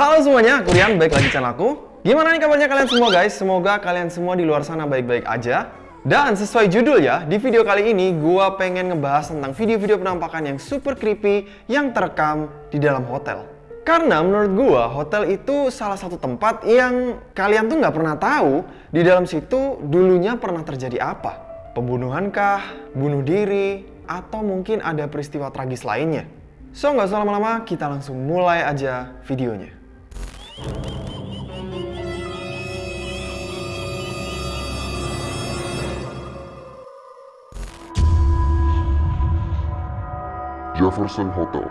Halo semuanya, aku Rian, baik lagi channel aku. Gimana nih kabarnya kalian semua guys? Semoga kalian semua di luar sana baik-baik aja. Dan sesuai judul ya, di video kali ini gua pengen ngebahas tentang video-video penampakan yang super creepy yang terekam di dalam hotel. Karena menurut gua, hotel itu salah satu tempat yang kalian tuh nggak pernah tahu di dalam situ dulunya pernah terjadi apa. Pembunuhan kah? Bunuh diri? Atau mungkin ada peristiwa tragis lainnya? So, nggak usah lama-lama, kita langsung mulai aja videonya. Jefferson Hotel.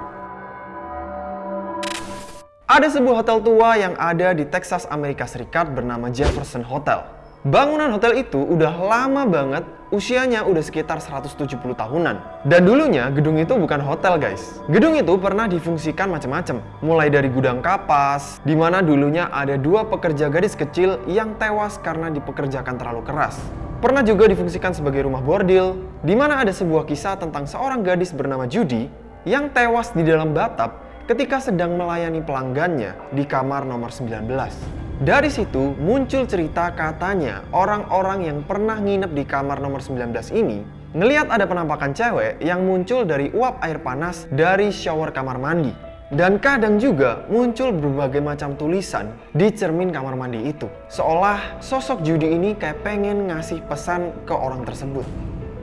Ada sebuah hotel tua yang ada di Texas, Amerika Serikat bernama Jefferson Hotel. Bangunan hotel itu udah lama banget, usianya udah sekitar 170 tahunan. Dan dulunya gedung itu bukan hotel guys. Gedung itu pernah difungsikan macam-macam. Mulai dari gudang kapas, di mana dulunya ada dua pekerja gadis kecil yang tewas karena dipekerjakan terlalu keras. Pernah juga difungsikan sebagai rumah bordil, di mana ada sebuah kisah tentang seorang gadis bernama Judy yang tewas di dalam batap ketika sedang melayani pelanggannya di kamar nomor 19. Dari situ muncul cerita katanya orang-orang yang pernah nginep di kamar nomor 19 ini ngeliat ada penampakan cewek yang muncul dari uap air panas dari shower kamar mandi. Dan kadang juga muncul berbagai macam tulisan di cermin kamar mandi itu. Seolah sosok Judy ini kayak pengen ngasih pesan ke orang tersebut.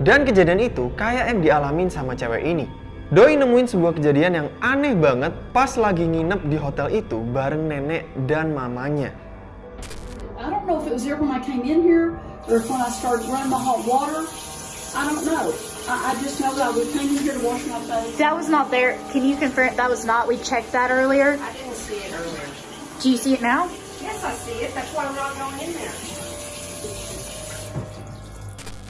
Dan kejadian itu kayak yang dialamin sama cewek ini. Doi nemuin sebuah kejadian yang aneh banget pas lagi nginep di hotel itu bareng nenek dan mamanya. I don't know if it was there when I came in here or if when I started running my hot water. I don't know. I, I just know that I was came in here to wash my face. That was not there. Can you confirm that was not? We checked that earlier. I didn't see it earlier. Do you see it now? Yes, I see it. That's why we're not going in there.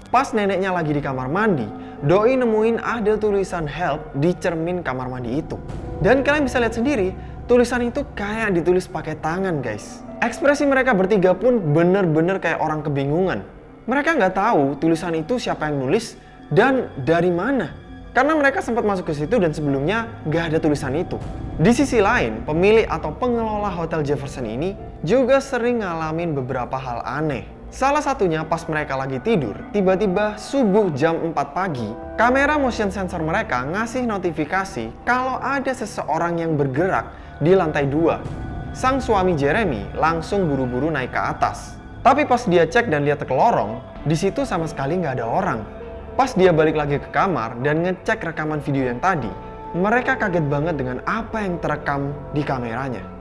Pas neneknya lagi di kamar mandi, Doi nemuin ada tulisan help di cermin kamar mandi itu. Dan kalian bisa lihat sendiri, tulisan itu kayak ditulis pakai tangan guys. Ekspresi mereka bertiga pun bener-bener kayak orang kebingungan. Mereka nggak tahu tulisan itu siapa yang nulis dan dari mana. Karena mereka sempat masuk ke situ dan sebelumnya nggak ada tulisan itu. Di sisi lain, pemilik atau pengelola Hotel Jefferson ini juga sering ngalamin beberapa hal aneh. Salah satunya pas mereka lagi tidur, tiba-tiba subuh jam 4 pagi, kamera motion sensor mereka ngasih notifikasi kalau ada seseorang yang bergerak di lantai 2. Sang suami Jeremy langsung buru-buru naik ke atas. Tapi pas dia cek dan lihat ke lorong, di situ sama sekali nggak ada orang. Pas dia balik lagi ke kamar dan ngecek rekaman video yang tadi, mereka kaget banget dengan apa yang terekam di kameranya.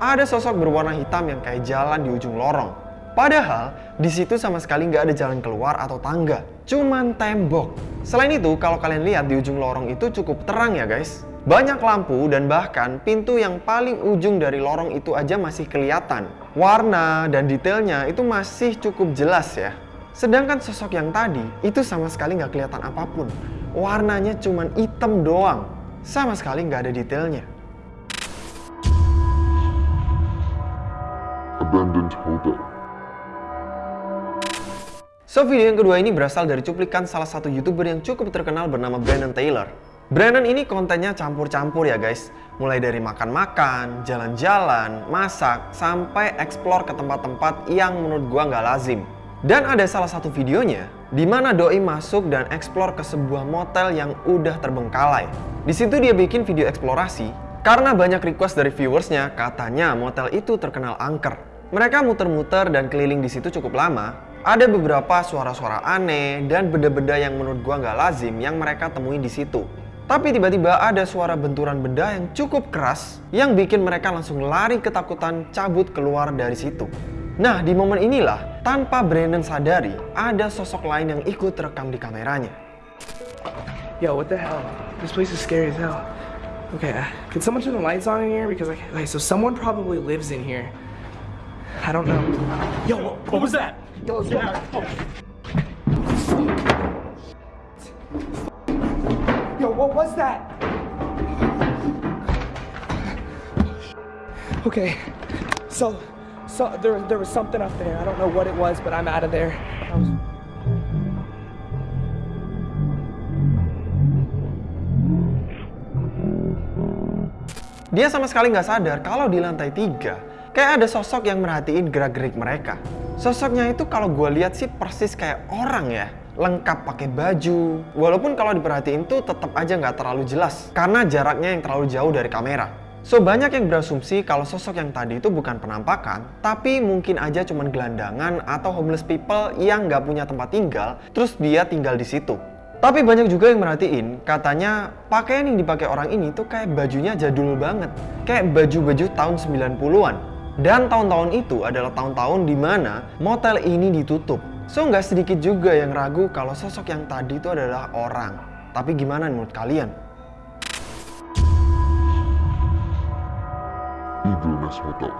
Ada sosok berwarna hitam yang kayak jalan di ujung lorong. Padahal di situ sama sekali nggak ada jalan keluar atau tangga, cuman tembok. Selain itu, kalau kalian lihat di ujung lorong itu cukup terang ya guys. Banyak lampu dan bahkan pintu yang paling ujung dari lorong itu aja masih kelihatan. Warna dan detailnya itu masih cukup jelas ya. Sedangkan sosok yang tadi itu sama sekali nggak kelihatan apa pun. Warnanya cuman hitam doang. Sama sekali nggak ada detailnya. Abandoned Hotel. So, video yang kedua ini berasal dari cuplikan salah satu YouTuber yang cukup terkenal bernama Brandon Taylor. Brandon ini kontennya campur-campur ya guys. Mulai dari makan-makan, jalan-jalan, masak, sampai explore ke tempat-tempat yang menurut gua nggak lazim. Dan ada salah satu videonya di mana Doi masuk dan explore ke sebuah motel yang udah terbengkalai. Di situ dia bikin video eksplorasi karena banyak request dari viewersnya katanya motel itu terkenal angker. Mereka muter-muter dan keliling di situ cukup lama ada beberapa suara-suara aneh dan benda-benda yang menurut gua nggak lazim yang mereka temuin di situ. Tapi tiba-tiba ada suara benturan benda yang cukup keras yang bikin mereka langsung lari ketakutan cabut keluar dari situ. Nah, di momen inilah, tanpa Brandon sadari, ada sosok lain yang ikut rekam di kameranya. Yo, what the hell? This place is scary as hell. Okay, uh, can someone turn the lights on in here? Because like, okay, so someone probably lives in here. I don't know. Yo, what, what was that? Yo, yo. Yo, what was that? Okay, so so, there, there was something up there. I don't know what it was, but I'm out of there. I was- Dia sama sekali nggak sadar kalau di lantai tiga kayak ada sosok yang merhatiin gerak-gerik mereka. Sosoknya itu kalau gue lihat sih persis kayak orang ya, lengkap pakai baju. Walaupun kalau diperhatiin tuh tetap aja nggak terlalu jelas karena jaraknya yang terlalu jauh dari kamera. So banyak yang berasumsi kalau sosok yang tadi itu bukan penampakan, tapi mungkin aja cuman gelandangan atau homeless people yang nggak punya tempat tinggal, terus dia tinggal di situ. Tapi banyak juga yang merhatiin, katanya pakaian yang dipakai orang ini tuh kayak bajunya jadul banget. Kayak baju-baju tahun 90-an. Dan tahun-tahun itu adalah tahun-tahun di mana motel ini ditutup. So nggak sedikit juga yang ragu kalau sosok yang tadi itu adalah orang. Tapi gimana menurut kalian? Nest Hotel.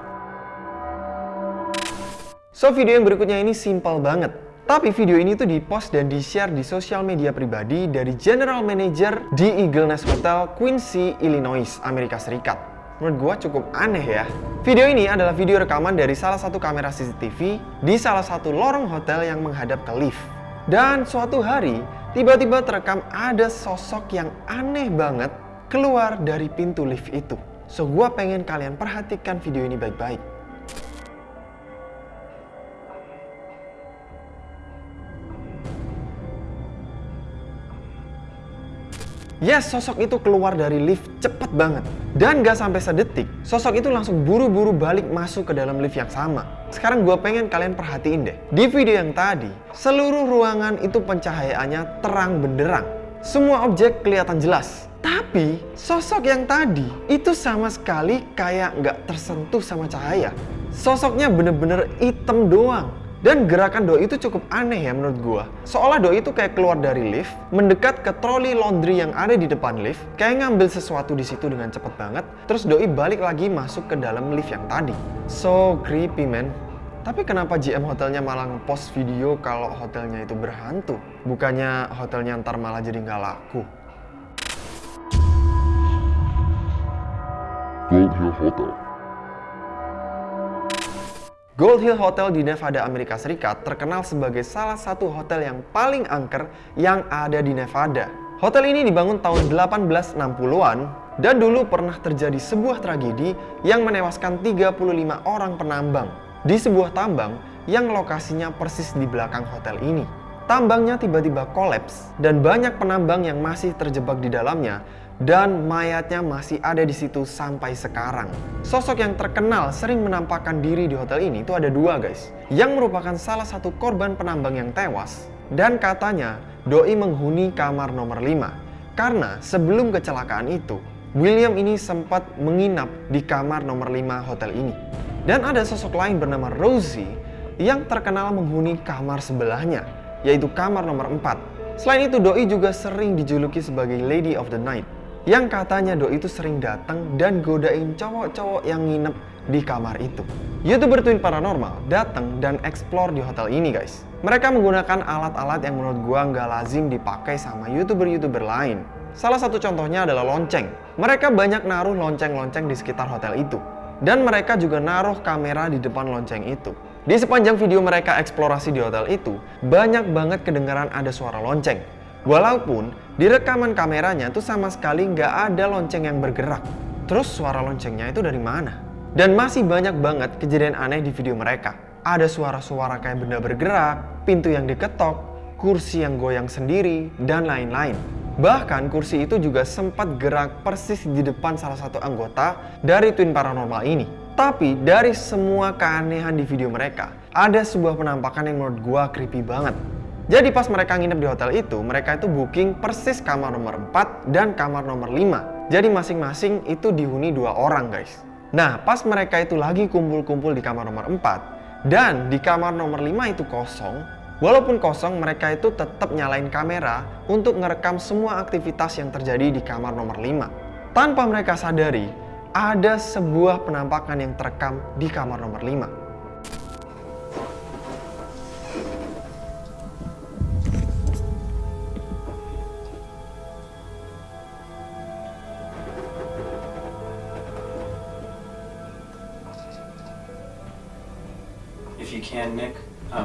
So video yang berikutnya ini simpel banget. Tapi video ini tuh di-post dan di-share di sosial media pribadi dari General Manager di Eagle Nest Hotel, Quincy, Illinois, Amerika Serikat. Menurut gua cukup aneh ya. Video ini adalah video rekaman dari salah satu kamera CCTV di salah satu lorong hotel yang menghadap ke lift. Dan suatu hari, tiba-tiba terekam ada sosok yang aneh banget keluar dari pintu lift itu. So gua pengen kalian perhatikan video ini baik-baik. Yes, sosok itu keluar dari lift cepet banget. Dan gak sampai sedetik, sosok itu langsung buru-buru balik masuk ke dalam lift yang sama. Sekarang gue pengen kalian perhatiin deh. Di video yang tadi, seluruh ruangan itu pencahayaannya terang benderang. Semua objek kelihatan jelas. Tapi, sosok yang tadi itu sama sekali kayak nggak tersentuh sama cahaya. Sosoknya bener-bener hitam doang. Dan gerakan doi itu cukup aneh ya menurut gua. Seolah doi itu kayak keluar dari lift, mendekat ke troli laundry yang ada di depan lift, kayak ngambil sesuatu di situ dengan cepet banget, terus doi balik lagi masuk ke dalam lift yang tadi. So creepy man. Tapi kenapa GM hotelnya malah ngepost video kalau hotelnya itu berhantu? Bukannya hotelnya ntar malah jadi nggak laku? Gold Hotel. Gold Hill Hotel di Nevada, Amerika Serikat terkenal sebagai salah satu hotel yang paling angker yang ada di Nevada. Hotel ini dibangun tahun 1860-an dan dulu pernah terjadi sebuah tragedi yang menewaskan 35 orang penambang di sebuah tambang yang lokasinya persis di belakang hotel ini. Tambangnya tiba-tiba kolaps dan banyak penambang yang masih terjebak di dalamnya dan mayatnya masih ada di situ sampai sekarang. Sosok yang terkenal sering menampakkan diri di hotel ini itu ada dua guys, yang merupakan salah satu korban penambang yang tewas dan katanya doi menghuni kamar nomor 5 karena sebelum kecelakaan itu William ini sempat menginap di kamar nomor 5 hotel ini. Dan ada sosok lain bernama Rosie yang terkenal menghuni kamar sebelahnya, yaitu kamar nomor 4. Selain itu, Doi juga sering dijuluki sebagai Lady of the Night, yang katanya Doi itu sering datang dan godain cowok-cowok yang nginep di kamar itu. YouTuber Twin Paranormal datang dan explore di hotel ini guys. Mereka menggunakan alat-alat yang menurut gua nggak lazim dipakai sama YouTuber-YouTuber lain. Salah satu contohnya adalah lonceng. Mereka banyak naruh lonceng-lonceng di sekitar hotel itu. Dan mereka juga naruh kamera di depan lonceng itu. Di sepanjang video mereka eksplorasi di hotel itu, banyak banget kedengaran ada suara lonceng. Walaupun di rekaman kameranya tuh sama sekali nggak ada lonceng yang bergerak. Terus suara loncengnya itu dari mana? Dan masih banyak banget kejadian aneh di video mereka. Ada suara-suara kayak benda bergerak, pintu yang diketok, kursi yang goyang sendiri, dan lain-lain. Bahkan kursi itu juga sempat gerak persis di depan salah satu anggota dari Twin Paranormal ini. Tapi dari semua keanehan di video mereka, ada sebuah penampakan yang menurut gua creepy banget. Jadi pas mereka nginep di hotel itu, mereka itu booking persis kamar nomor 4 dan kamar nomor 5. Jadi masing-masing itu dihuni dua orang guys. Nah pas mereka itu lagi kumpul-kumpul di kamar nomor 4 dan di kamar nomor 5 itu kosong, Walaupun kosong, mereka itu tetap nyalain kamera untuk ngerekam semua aktivitas yang terjadi di kamar nomor 5. Tanpa mereka sadari, ada sebuah penampakan yang terekam di kamar nomor 5.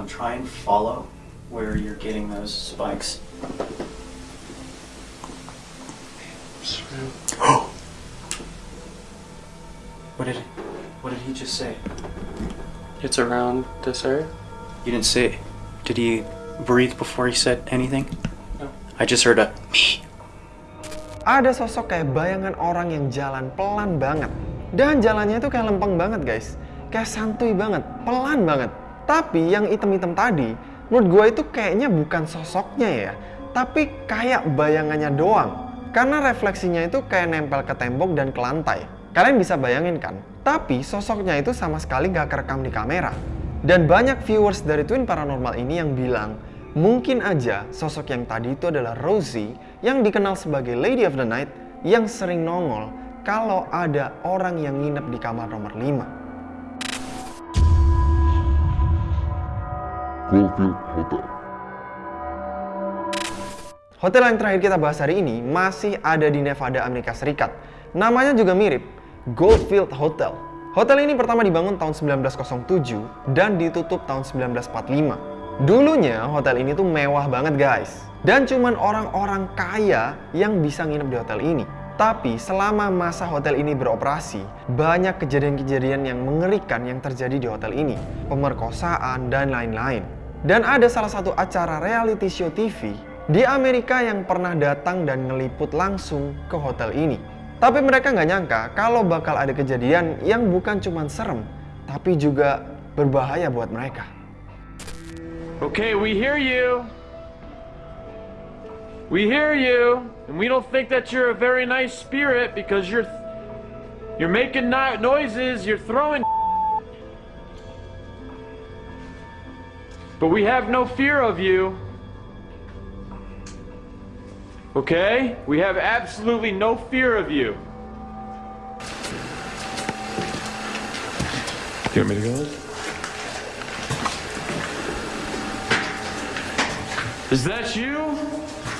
Um, try and follow where you're getting those spikes. what did what did he just say? It's around this area. You didn't say. Did he breathe before he said anything? No. I just heard a me. Ada sosok kayak bayangan orang yang jalan pelan banget. Dan jalannya itu kayak lempeng banget guys. Kayak santuy banget, pelan banget. Tapi yang item-item tadi, menurut gue itu kayaknya bukan sosoknya ya. Tapi kayak bayangannya doang. Karena refleksinya itu kayak nempel ke tembok dan ke lantai. Kalian bisa bayangin kan? Tapi sosoknya itu sama sekali gak kerekam di kamera. Dan banyak viewers dari Twin Paranormal ini yang bilang, mungkin aja sosok yang tadi itu adalah Rosie yang dikenal sebagai Lady of the Night yang sering nongol kalau ada orang yang nginep di kamar nomor 5. Goldfield Hotel. Hotel yang terakhir kita bahas hari ini masih ada di Nevada, Amerika Serikat. Namanya juga mirip, Goldfield Hotel. Hotel ini pertama dibangun tahun 1907 dan ditutup tahun 1945. Dulunya hotel ini tuh mewah banget guys. Dan cuman orang-orang kaya yang bisa nginep di hotel ini. Tapi selama masa hotel ini beroperasi, banyak kejadian-kejadian yang mengerikan yang terjadi di hotel ini. Pemerkosaan dan lain-lain. Dan ada salah satu acara reality show TV di Amerika yang pernah datang dan ngeliput langsung ke hotel ini. Tapi mereka nggak nyangka kalau bakal ada kejadian yang bukan cuma serem, tapi juga berbahaya buat mereka. Okay, we hear you. We hear you, and we don't think that you're a very nice spirit because you're you're making no- noises, you're throwing But we have no fear of you. Okay? We have absolutely no fear of you. You want me to go? Is that you?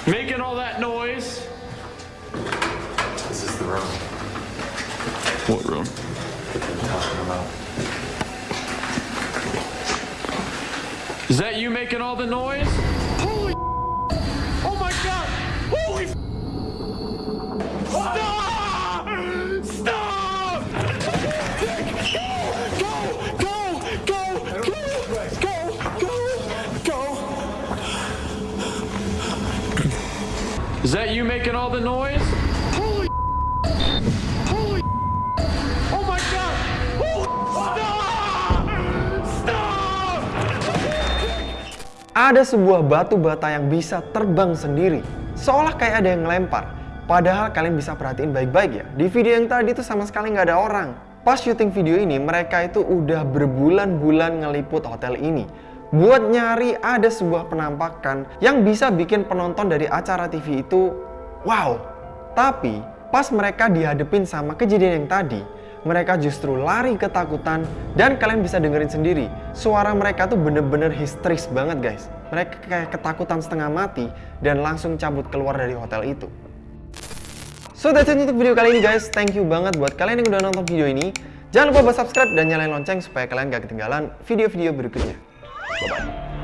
Making all that noise? This is the room. What room? Is that you making all the noise? Holy Oh my god! Holy Stop! Stop! Go! Go! Go! Go! Go! Go! Is that you making all the noise? Ada sebuah batu bata yang bisa terbang sendiri, seolah kayak ada yang ngelempar. Padahal kalian bisa perhatiin baik-baik ya, di video yang tadi tuh sama sekali nggak ada orang. Pas syuting video ini, mereka itu udah berbulan-bulan ngeliput hotel ini. Buat nyari ada sebuah penampakan yang bisa bikin penonton dari acara TV itu wow. Tapi pas mereka dihadepin sama kejadian yang tadi, mereka justru lari ketakutan dan kalian bisa dengerin sendiri. Suara mereka tuh bener-bener histeris banget guys. Mereka kayak ketakutan setengah mati dan langsung cabut keluar dari hotel itu. So that's it untuk video kali ini guys. Thank you banget buat kalian yang udah nonton video ini. Jangan lupa buat subscribe dan nyalain lonceng supaya kalian gak ketinggalan video-video berikutnya. Bye bye